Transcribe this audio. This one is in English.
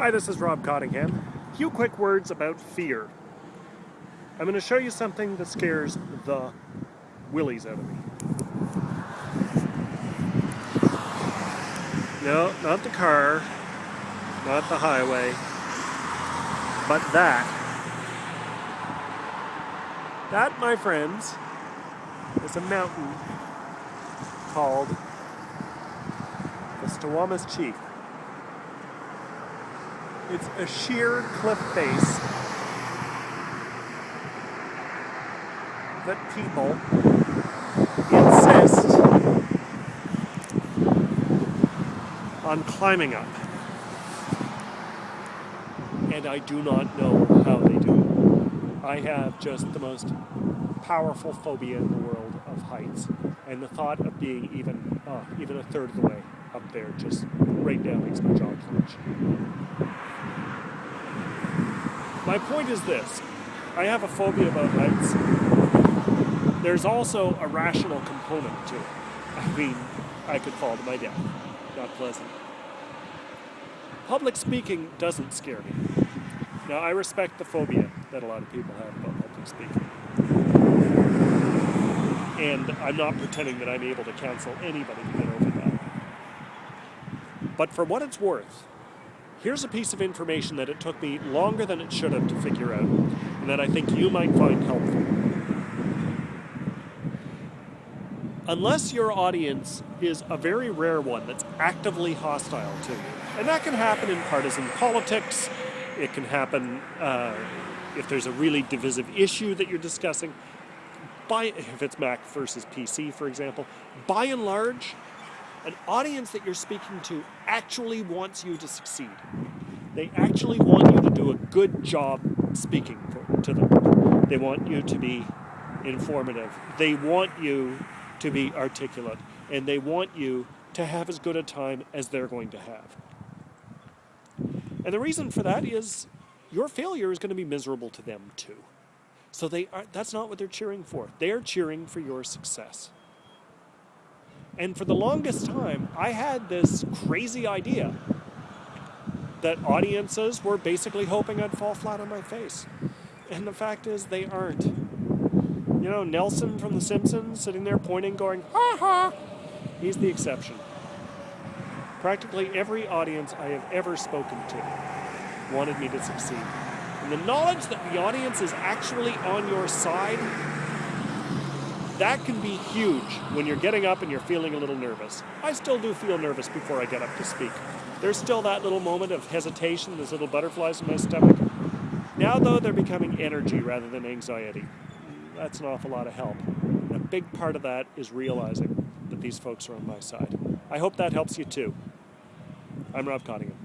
Hi, this is Rob Cottingham. A few quick words about fear. I'm going to show you something that scares the willies out of me. No, not the car, not the highway, but that. That, my friends, is a mountain called the Stawamus Chief. It's a sheer cliff face that people insist on climbing up. And I do not know how they do. I have just the most powerful phobia in the world of heights. And the thought of being even, uh, even a third of the way up there just right now makes my jaw clench. My point is this. I have a phobia about heights. There's also a rational component to it. I mean, I could fall to my death. Not pleasant. Public speaking doesn't scare me. Now, I respect the phobia that a lot of people have about public speaking. And I'm not pretending that I'm able to counsel anybody to get over that. But for what it's worth, Here's a piece of information that it took me longer than it should have to figure out, and that I think you might find helpful. Unless your audience is a very rare one that's actively hostile to you, and that can happen in partisan politics, it can happen uh, if there's a really divisive issue that you're discussing, by, if it's Mac versus PC, for example, by and large, an audience that you're speaking to actually wants you to succeed. They actually want you to do a good job speaking for, to them. They want you to be informative. They want you to be articulate. And they want you to have as good a time as they're going to have. And the reason for that is your failure is going to be miserable to them too. So they are, that's not what they're cheering for. They're cheering for your success. And for the longest time, I had this crazy idea that audiences were basically hoping I'd fall flat on my face. And the fact is, they aren't. You know, Nelson from The Simpsons sitting there pointing, going, ha ha, he's the exception. Practically every audience I have ever spoken to wanted me to succeed. And the knowledge that the audience is actually on your side that can be huge when you're getting up and you're feeling a little nervous. I still do feel nervous before I get up to speak. There's still that little moment of hesitation, those little butterflies in my stomach. Now, though, they're becoming energy rather than anxiety. That's an awful lot of help. And a big part of that is realizing that these folks are on my side. I hope that helps you too. I'm Rob Cottingham.